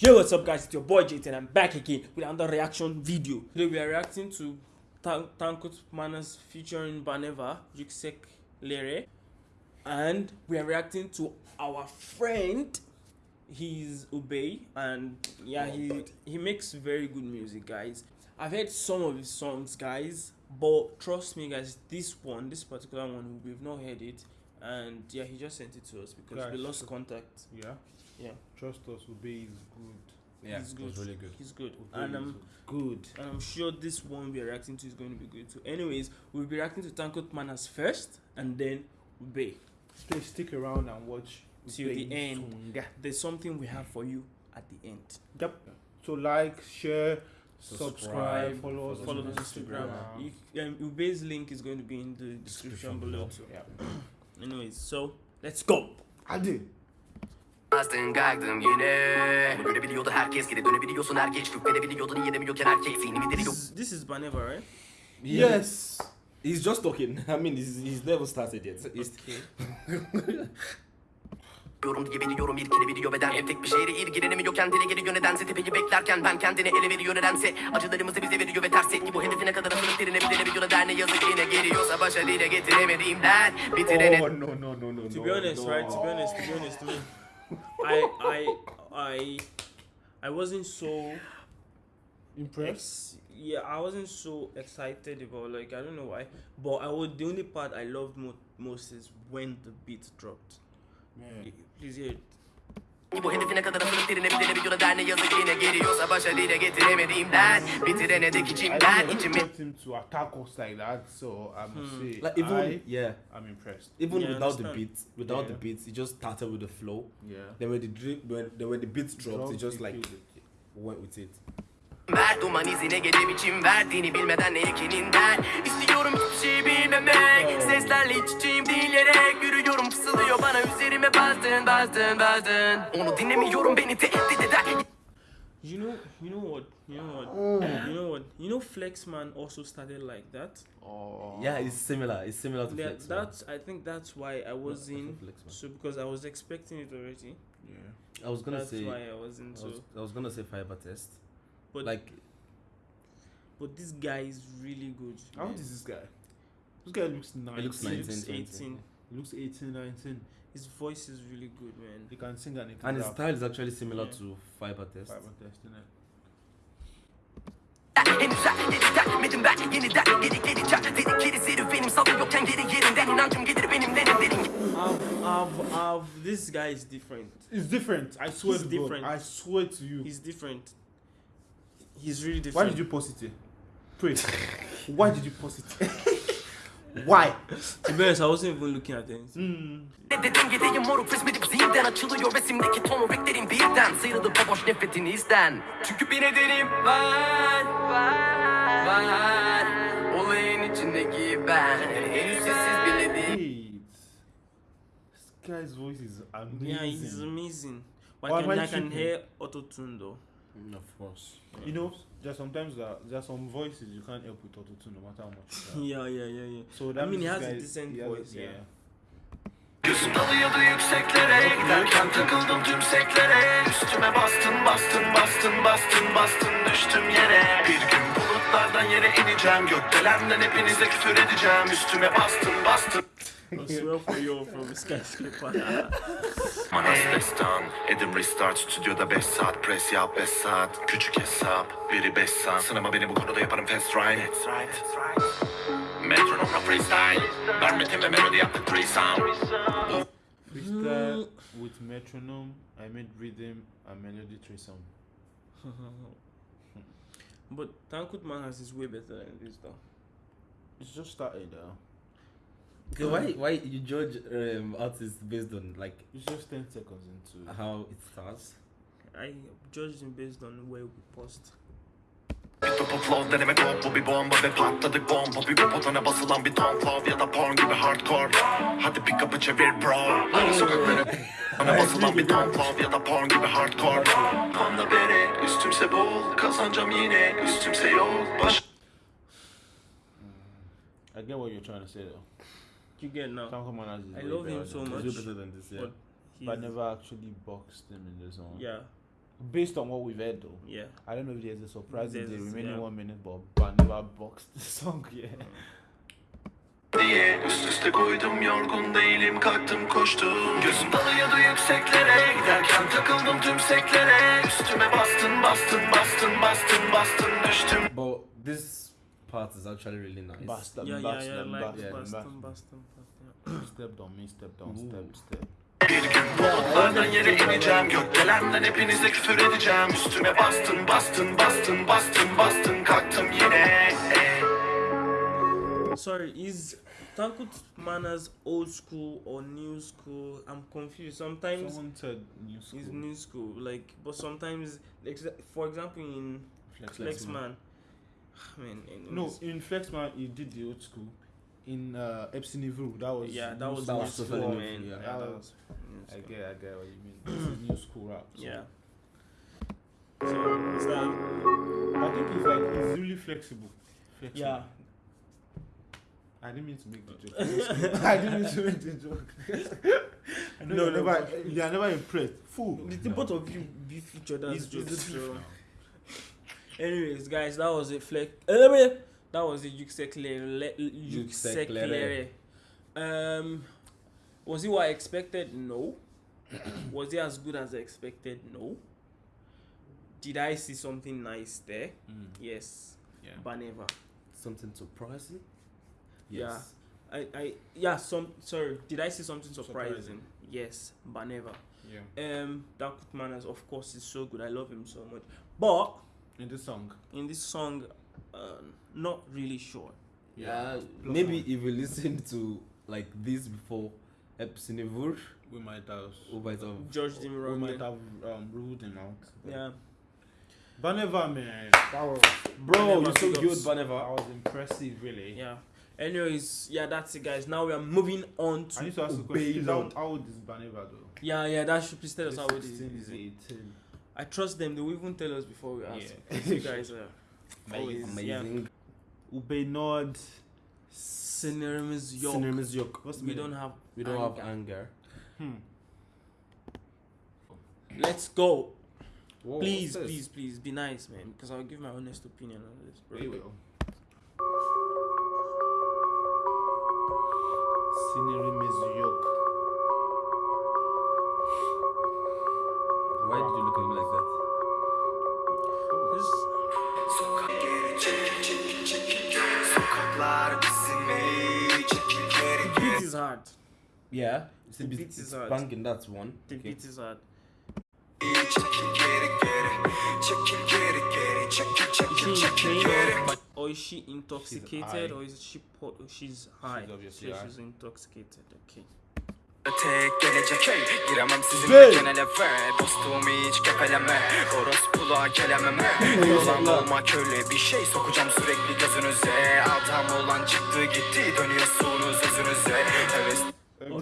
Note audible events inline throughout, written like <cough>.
Yo, what's up, guys? It's your boy Jayton. I'm back again with another reaction video. Today we are reacting to Tan- Tankut Manas featuring Baneva, Yuksek Lere, and we are reacting to our friend. He's Ubey, and yeah, he he makes very good music, guys. I've heard some of his songs, guys, but trust me, guys, this one, this particular one, we've not heard it, and yeah, he just sent it to us because we lost contact. Yeah. Yeah. Trust us, Obey is good. Yeah, He's good. was really good. He's good, Obey and um. is good. and I'm sure this one we're reacting to is going to be good too. Anyways, we'll be reacting to Tankut Manas first and then Ube. Stay, stick around and watch Till the end. Tunga. There's something we have for you at the end. Yep. So like, share, Subscribe, subscribe, follow us, Follow on us on Instagram. Instagram. You, um, Ube's link is going to be in the description Description below below. Yeah. <clears throat> Anyways, so let's go. Hadi. Bastın kalktım yine Bunu görebiliyordu herkes geri dönebiliyorsun her geç Şükredebiliyordu niye demiyorken erkek Zihnimi deli This is, this is Baneva, right? Yes. He's just talking. <laughs> I mean, he's, he's never started yet. He's, <laughs> Yorum diye biliyorum irkilebiliyor beden Hep tek bir şehre ilgilenemiyor kendine geliyor nedense Tepeyi beklerken ben kendine ele veriyor nedense Acılarımızı bize veriyor ve ters etki bu derine bir denebiliyor neden ne yazık yine geliyorsa Başa dile getiremediğim der Bitirene Oh no no no no. To be honest, no. right? To be honest, to be honest, to me, I, I, I, I wasn't so Impressed. Yeah, I wasn't so excited about like I don't know why, but I would the only part I loved mo- most is when the beat dropped. Yeah. Please hear it. Bu hedefine kadar asılıp bir denebiliyor neden ne yazık yine geliyorsa Başa dile getiremediğim der Bitirene dek I içimden içimi him to attack us like that, so I must say, like even I yeah, am impressed. even Yeah, I without the understand. beats, without Yeah. the beats, he just started with the flow. Yeah. Then when the drip, when then when the beats dropped, he Dropped, just he like killed it. went with it. Ver duman izine gece biçim verdiğini bilmeden ne ekininden İstiyorum hiçbir şey bilmemek Seslerle iç içeyim dileyerek Yürüyorum fısıldıyor bana üzerime bastın bastın bastın Onu dinlemiyorum beni tehdit eder You know, you know what, you know what, you know what, you know, Flexman also started like that. Oh. Yeah, it's similar. It's similar to Yeah, Flex. Man. that's I think that's why I was in. So because I was expecting it already, Yeah. I was gonna that's say. why I wasn't. I was, I was gonna say fiber test, but like but this guy is really good. How old is this guy? This guy looks 19. he looks 19, looks 20. 18. He looks 18, 19. His voice is really good, man. He can sing and he can and his rap. style is actually similar Yeah. to fiber test. Fiber test, innit? Henüz sen geri gelmedim ben yeniden geri geleceğim Dedikleri serüvenim salıyorken geri yerinden inancım gelir benim derin derin I've, I've, I've, this guy is different. It's different. I swear He's to different. God. I swear to you. He's different. He's really different. Why did you post it? here? Pray. Why did you post it? <laughs> Why? To be honest, I wasn't even looking at it. Hmm. Ne dedim gideyim moruk resmedip zihinden Açılıyor resimdeki ton beklerim birden Sıyrıldı baboş nefretin izden Çünkü bir nedenim var Var Var Olayın içindeki ben Henüz sessiz bile değil Wait. This guy's voice is amazing. Yeah, he's amazing. But Why I can, I can hear auto tune though. Of course. You know, there's sometimes that there's some voices you can't help with autotune no matter how much. <laughs> Yeah, yeah, yeah, yeah. So I that mean, he has a decent has voice, yeah. Gözüm dalıyordu yükseklere Giderken takıldım tüm seklere Üstüme bastın bastın bastın bastın bastın düştüm yere Bir gün bulutlardan yere ineceğim Gökdelenden hepinize küfür edeceğim Üstüme bastın bastın I swear <laughs> for you from skyscraper. Manas destan Edim restart stüdyoda 5 saat Pres yap 5 saat Küçük hesap Biri 5 saat Sınama beni bu konuda yaparım fast ride Metronomla freestyle Vermetin ve melodi yaptık threesome Freestyle with metronome. I made rhythm and melody threesome. but Tankut Manas is way better than this though. It's just started. Uh, Okay, why why you judge um, artists based on like it's just ten seconds into. how it starts? I judged him based on where we post. Bir topu flow denemek hop bu bir bomba ve patladık bomba Bir botona basılan bir ton flow ya da porn gibi hardcore Hadi pick up'ı çevir bro Sokaklara bana basılan bir ton flow ya da porn gibi hardcore Anla beni üstümse bol kazanacağım yine üstümse yol Baş I get what you're trying to say though. You get now. Commanders is I way love him so much. Way better than this, yeah. But But I he's- never actually boxed him in the zone. Yeah. Based on what we've heard, though, Yeah. I don't know if there's a surprise in the There's- remaining yeah. one minute, but Baneva boxed the song. Yeah. diye Üst üste koydum yorgun değilim kalktım koştum Gözüm dalıyordu yükseklere Giderken takıldım tüm seklere Üstüme bastın bastın bastın part is actually really nice. Bust them, Yeah, bust yeah, yeah. them, Like bust them, bust Boston, them. Boston, Boston. Step down, me step down, Ooh. step, step. Bir gün bulutlardan yere ineceğim Gökdelenden hepinize küfür edeceğim Üstüme bastın bastın bastın bastın bastın Kalktım yine. Sorry, is Tankut Manners old school or new school? I'm confused. Sometimes Someone said new school. it's new school, like, but sometimes, for example, in Flex, Flexman, <sighs> I mean, in, No, in Flexman, he did the old school. In uh, Epson Evil, that was yeah, that was That new was school, totally new, man. yeah. Yeah, That that was- was I get, I get what you mean. <clears throat> New school rap. So Yeah. So is that I think he's like he's really flexible. flexible. yeah? I didn't mean to make the joke. <laughs> I didn't mean to make the joke. <laughs> No, never, you're never impressed. Fool. The, the both of you beef each other's He's- he's jokes. the So. beef now. Anyways, guys, that was it. Flex. Uh, that was it. Yükseklere. Yükseklere. Yükseklere. Um, was it what I expected? No. <clears throat> was it as good as I expected? No. Did I see something nice there? Mm, Yes, yeah. but never. Something surprising? Yeah. Yes. I, I, yeah. Some. Sorry. Did I see something surprising? Surprising. Yes, but never. Yeah. Um, Dakut Manners, of course, is so good. I love him so much. But In this song. in this song, uh, not really sure. Yeah. Plus maybe one. if you listen to like this before Epsinivur, We might have. we might have. Judged him We might have um, ruled him out. but- Yeah. Baneva, man. That was, Bro, Baneva you're so good, ups. that Baneva. was impressive, really. Yeah. Anyways, yeah, that's it, guys. Now we are moving on to. I to. need to ask a question. How, how old is Baneva, though? Yeah, yeah, that should please tell us how old it is. 16, is it? 18. I trust them. They will even tell us before we ask. Yeah. you guys are <laughs> always yeah. Amazing. Ube Nord. Sinirimiz yok. Sinirimiz yok. What's the We don't have. We don't have anger. anger. Hmm. Let's go. Whoa, please, please, please be nice, man. Because I'll give my honest opinion on this, bro. Here we go. Sinirimiz yok. Why did you look at me like that? This, Sokaklar bizim ey Çekil geri the beat is hard. Yeah. It's The a bit, beat is it's hard. banging, that's one. The Okay. beat is hard. Çekil geri geri Çekil geri geri Çekil Is çekil she çekil geri or, or is she intoxicated or is she po- she's high? She's obviously So high. she's intoxicated. Okay. Tek gelecek hey Giremem sizin Hey! genele ve Dostumu hiç kefeleme Orospuluğa kelememe <laughs> Yozan olma köle bir şey Sokacağım sürekli gözünüze Adam olan çıktı gitti Dönüyorsunuz özünüze Heves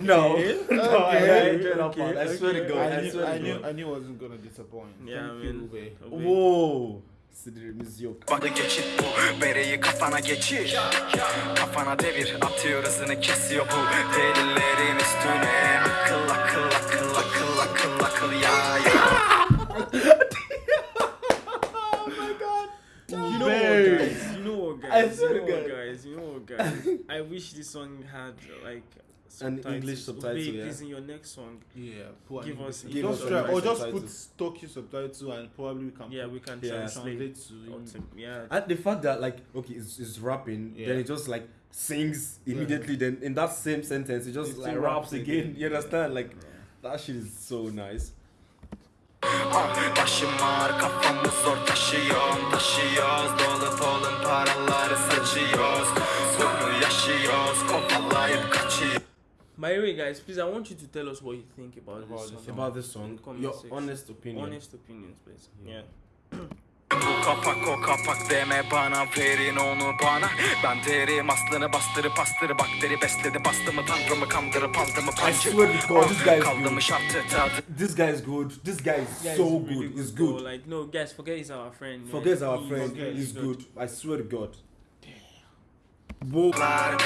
No. <laughs> no, I Okay. enjoyed that part. I swear to God. I I knew, I knew. I knew I wasn't gonna disappoint. Yeah, Thank you, man. Ube. Okay. Whoa. Sinirimiz yok. Badı geçit bu Bereyi kafana geçir Kafana devir Atıyor hızını kesiyor bu Delilerin üstüne Akıl akıl akıl akıl akıl akıl ya ya <laughs> You know what, guys? You know what, guys? You know what, guys? You know what, guys? I wish this song had like An subtitles. English subtitle, Obey, yeah. Please, in your next song, Yeah, put Give English us- sub- give just us try, some or just subtitles. put Tokyo subtitle and probably we can yeah, put, we can Yeah. translate. translate to or in- to- yeah. And the fact that like okay, it's, it's rapping, Yeah. then it just like sings immediately. Then in that same sentence, it just It like raps raps again. again. You understand? Like that shit is so nice. Başım kafamı zor taşıyorum Taşıyoruz dolu dolu paraları saçıyoruz Bunu yaşıyoruz kovalayıp kaçıyoruz By the way, guys, please, I want you to tell us what you think about, About this this song. About this song, Comment your section. honest opinion. Honest opinions, please. Yeah. Bu kapak o kapak deme bana verin onu bana Ben derim aslını bastırı bakteri besledi bastı mı tanrımı kandırıp aldı mı I pancı swear to God, this guy is good. This guy is good. This guy is Guys, so really good. He's bro. good. Like, no, guys, forget he's our friend. man. Forget our He's friend. really He's good. I swear to God. Whoa. Sorarlar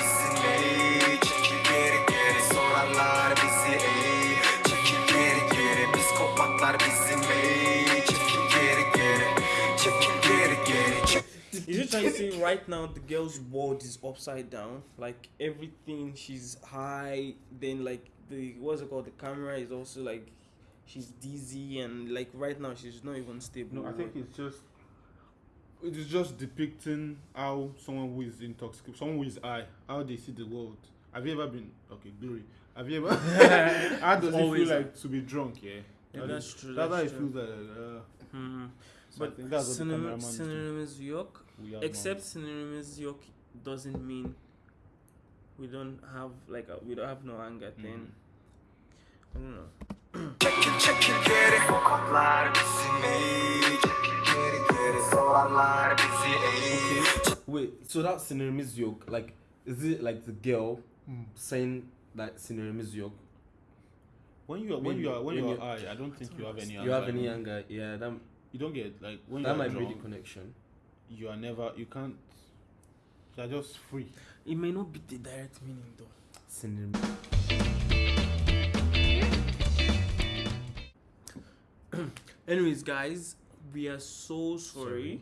Yollar bizim Is it trying to say right now the girl's world is upside down? Like everything, she's high. Then like the what's it called? The camera is also like she's dizzy and like right now she's not even stable. No, I think it's just it is just depicting how someone who is intoxicated, someone who is high, how they see the world. Have you ever been okay, glory? Have you ever? <laughs> how does it feel like to be drunk? Yeah. Yeah, that's true. That's how That's it true. feels like. Uh, Hmm. so But think that's what the synonym, cameraman is doing. synonymous yok. We are Except synonymous yok doesn't mean we don't have like a, we don't have no anger. Mhm. Then I don't know. Çekil çekil geri Sokaklar bizim ey Çekil geri geri Sorarlar bizi ey Wait, so that synonymous yoke, like, is it like the girl saying that synonymous yoke? When you are when you are when when you you- are high, I don't think you have any. You have anger. any anger? Yeah, that You don't get like when that you are might be the connection. You are never. You can't. You are just free. It may not be the direct meaning though. Synonymous. <clears throat> Anyways, guys, we are so sorry. Sorry.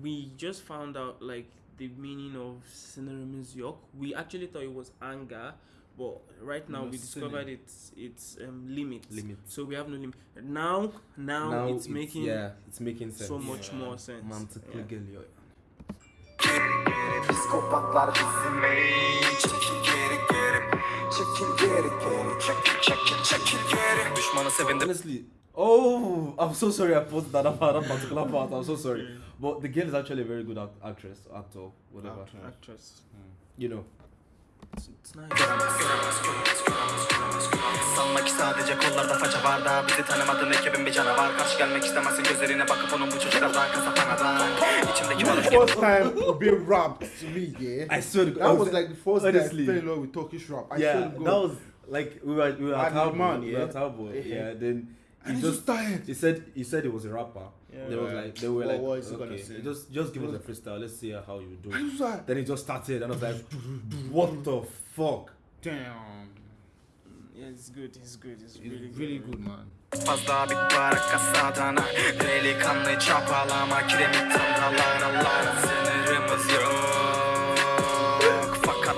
We just found out like the meaning of synonymous yok. We actually thought it was anger, but right now we discovered synonym. it's it's um limit. Limit. So we have no limit. Now, now, it's, making yeah, it's making sense. so much Yeah. more sense. Mantıklı Yeah. geliyor. Geri geri Psikopatlar bizim ey Çekil geri geri Çekil geri geri Çekil çekil çekil geri Düşmanı sevindir Honestly, oh, I'm so sorry I put that up <laughs> that particular part. I'm so sorry, but the girl is actually a very good act- actress, actor, whatever. Actor. Actress. You know. Sanma ki sadece kollarda faça var da Bizi tanımadın ekibin bir canavar Karşı gelmek istemezsin gözlerine bakıp onun bu çocuklardan Kasap anadan İçimdeki balık gibi First time being rap to me, yeah. I swear to God, That was like the first honestly. time I fell in love with Turkish rap. I yeah, swear to God. that was like we were we were at Talbot, man, we were yeah. at Talbot, Yeah. yeah. Then he just just started. he said he said he was a rapper. Yeah. They was like they were What- like what is he okay, say? just just give us a freestyle. Let's see how you do. I it. like, Then he just started, and I was like, what the fuck? damn. Yeah, it's good. It's good. It's It's really, really good, man. Fazla bir para kasadana Delikanlı çapalama Kiremit tanrılar Sınırımız yok Fakat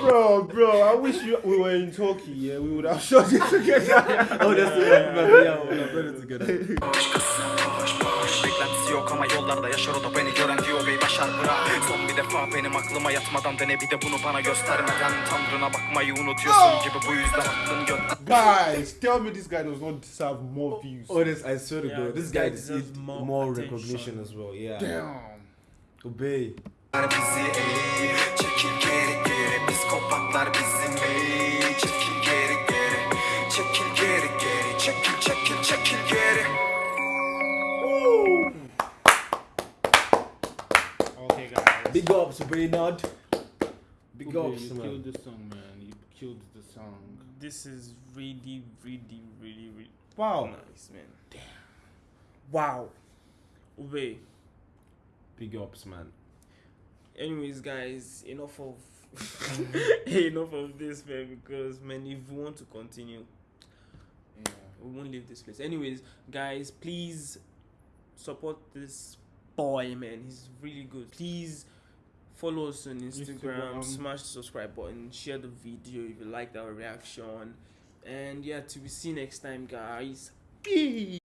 Bro, bro, I wish you, we were in Turkey, yeah. We would have <laughs> shot it together. oh, that's yeah, boş Beklentisi yok ama yollarda yaşar o da beni gören diyor bey başar bırak Son bir defa benim aklıma yatmadan dene bir de bunu bana göstermeden Tanrına bakmayı unutuyorsun gibi bu yüzden aklın gö Guys, tell me this guy does not deserve more views. Honest, I swear to Yeah, God, this guy deserves deserves more, more recognition as well. Yeah. Damn. Obey. bizi Çekil geri ups, Big Okay, ups, you man. killed the song, man. You killed the song. This is really, really, really, really Wow. nice, man. Damn. Wow. Ube. Big ups, man. Anyways, guys, enough of <laughs> enough of this, man. Because man, if we want to continue, Yeah. we won't leave this place. Anyways, guys, please support this boy, man. He's really good. Please follow us on Instagram, Instagram. smash the subscribe button, share the video if you liked our reaction. And yeah, till we see you next time, guys. Peace.